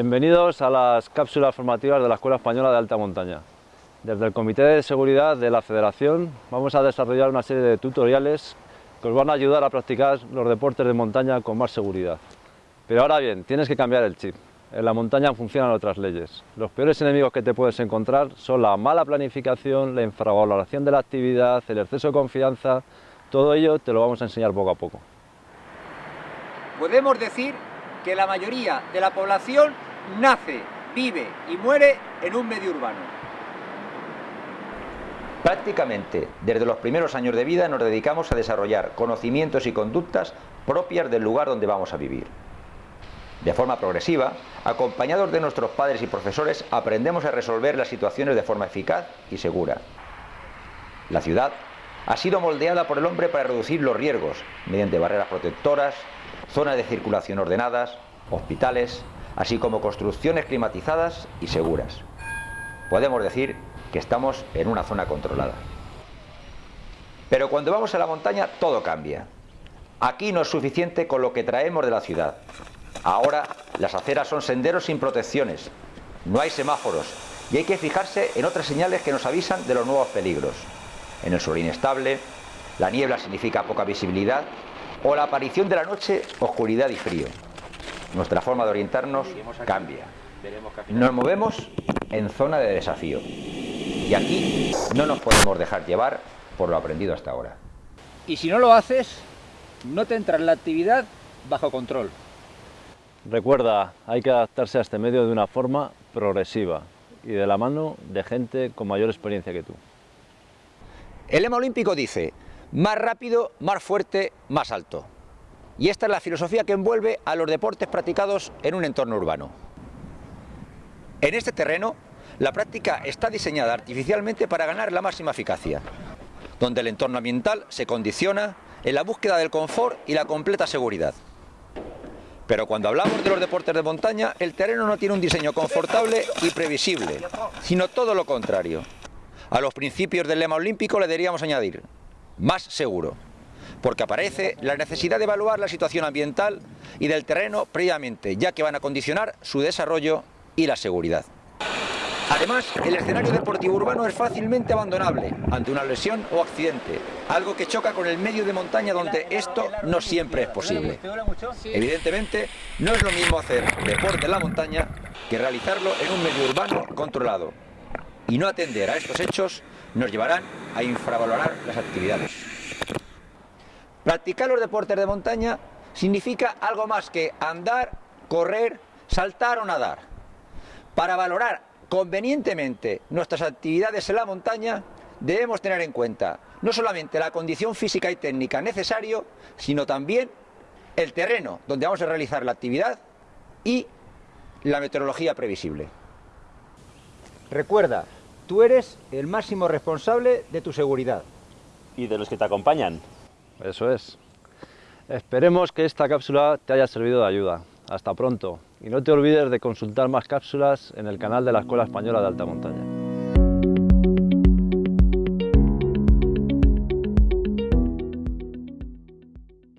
Bienvenidos a las cápsulas formativas de la Escuela Española de Alta Montaña. Desde el Comité de Seguridad de la Federación vamos a desarrollar una serie de tutoriales que os van a ayudar a practicar los deportes de montaña con más seguridad. Pero ahora bien, tienes que cambiar el chip. En la montaña funcionan otras leyes. Los peores enemigos que te puedes encontrar son la mala planificación, la infravaloración de la actividad, el exceso de confianza. Todo ello te lo vamos a enseñar poco a poco. Podemos decir que la mayoría de la población nace, vive y muere en un medio urbano. Prácticamente desde los primeros años de vida nos dedicamos a desarrollar conocimientos y conductas propias del lugar donde vamos a vivir. De forma progresiva, acompañados de nuestros padres y profesores, aprendemos a resolver las situaciones de forma eficaz y segura. La ciudad ha sido moldeada por el hombre para reducir los riesgos, mediante barreras protectoras, zonas de circulación ordenadas, hospitales, así como construcciones climatizadas y seguras. Podemos decir que estamos en una zona controlada. Pero cuando vamos a la montaña todo cambia. Aquí no es suficiente con lo que traemos de la ciudad. Ahora las aceras son senderos sin protecciones, no hay semáforos y hay que fijarse en otras señales que nos avisan de los nuevos peligros. En el suelo inestable, la niebla significa poca visibilidad o la aparición de la noche, oscuridad y frío. Nuestra forma de orientarnos cambia. Nos movemos en zona de desafío. Y aquí no nos podemos dejar llevar por lo aprendido hasta ahora. Y si no lo haces, no te entra en la actividad bajo control. Recuerda, hay que adaptarse a este medio de una forma progresiva y de la mano de gente con mayor experiencia que tú. El lema olímpico dice, más rápido, más fuerte, más alto. Y esta es la filosofía que envuelve a los deportes practicados en un entorno urbano. En este terreno, la práctica está diseñada artificialmente para ganar la máxima eficacia, donde el entorno ambiental se condiciona en la búsqueda del confort y la completa seguridad. Pero cuando hablamos de los deportes de montaña, el terreno no tiene un diseño confortable y previsible, sino todo lo contrario. A los principios del lema olímpico le deberíamos añadir más seguro, porque aparece la necesidad de evaluar la situación ambiental y del terreno previamente, ya que van a condicionar su desarrollo y la seguridad. Además, el escenario deportivo urbano es fácilmente abandonable ante una lesión o accidente, algo que choca con el medio de montaña donde esto no siempre es posible. Evidentemente, no es lo mismo hacer deporte en la montaña que realizarlo en un medio urbano controlado. Y no atender a estos hechos nos llevarán a infravalorar las actividades. Practicar los deportes de montaña significa algo más que andar, correr, saltar o nadar. Para valorar convenientemente nuestras actividades en la montaña, debemos tener en cuenta no solamente la condición física y técnica necesario, sino también el terreno donde vamos a realizar la actividad y la meteorología previsible. Recuerda, tú eres el máximo responsable de tu seguridad. Y de los que te acompañan. Eso es. Esperemos que esta cápsula te haya servido de ayuda. Hasta pronto. Y no te olvides de consultar más cápsulas en el canal de la Escuela Española de Alta Montaña.